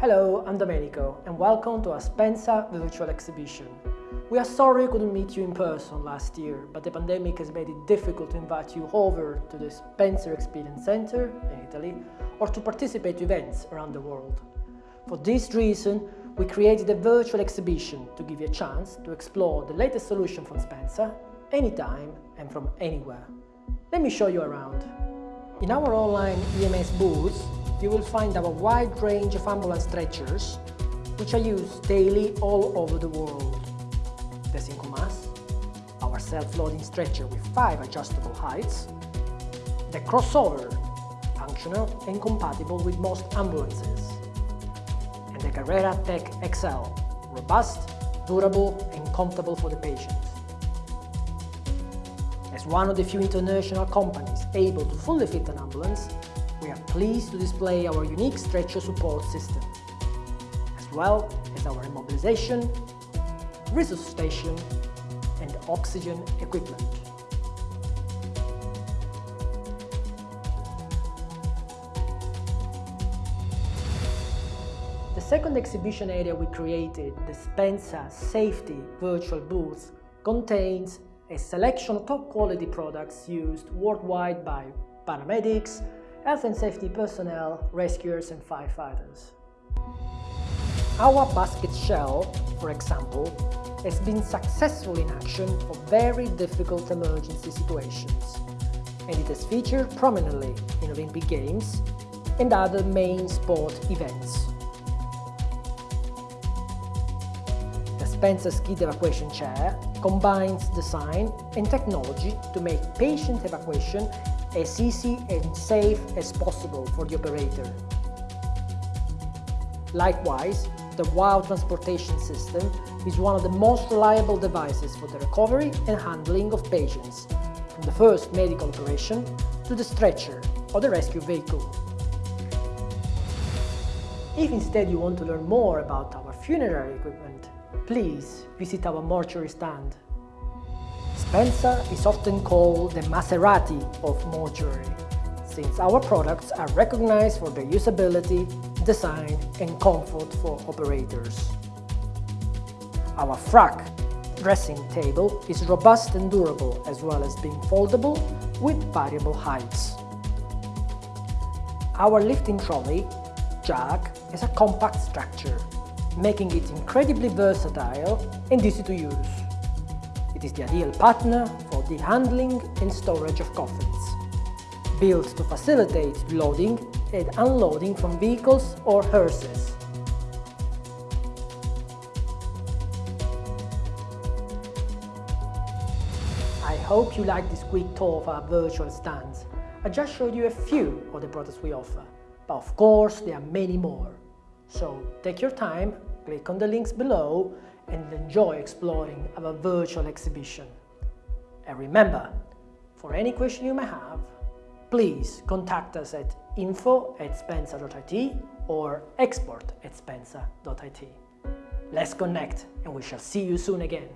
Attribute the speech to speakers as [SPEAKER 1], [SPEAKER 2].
[SPEAKER 1] Hello, I'm Domenico and welcome to our Spencer virtual exhibition. We are sorry we couldn't meet you in person last year, but the pandemic has made it difficult to invite you over to the Spencer Experience Center in Italy or to participate to events around the world. For this reason, we created a virtual exhibition to give you a chance to explore the latest solution from Spencer anytime and from anywhere. Let me show you around. In our online EMS booth, you will find our wide range of ambulance stretchers, which are used daily all over the world. The Syncomas, our self-loading stretcher with five adjustable heights, the crossover, functional and compatible with most ambulances, and the Carrera Tech XL, robust, durable and comfortable for the patient. As one of the few international companies able to fully fit an ambulance, pleased to display our unique stretcher support system, as well as our immobilization, resuscitation and oxygen equipment. The second exhibition area we created, the Spencer Safety Virtual Booth, contains a selection of top quality products used worldwide by paramedics, health and safety personnel, rescuers and firefighters. Our basket shell, for example, has been successful in action for very difficult emergency situations, and it has featured prominently in Olympic Games and other main sport events. The Spencer Skid Evacuation Chair combines design and technology to make patient evacuation as easy and safe as possible for the operator. Likewise, the WOW transportation system is one of the most reliable devices for the recovery and handling of patients, from the first medical operation to the stretcher or the rescue vehicle. If instead you want to learn more about our funerary equipment, please visit our mortuary stand. Spencer is often called the Maserati of mortuary, since our products are recognized for their usability, design and comfort for operators. Our frac dressing table is robust and durable as well as being foldable with variable heights. Our lifting trolley, jack, is a compact structure, making it incredibly versatile and easy to use. It is the ideal partner for the handling and storage of coffins, built to facilitate loading and unloading from vehicles or hearses. I hope you like this quick tour of our virtual stands. I just showed you a few of the products we offer, but of course there are many more. So take your time, click on the links below and enjoy exploring our virtual exhibition. And remember, for any question you may have, please contact us at info at spencer.it or export at spencer.it. Let's connect and we shall see you soon again.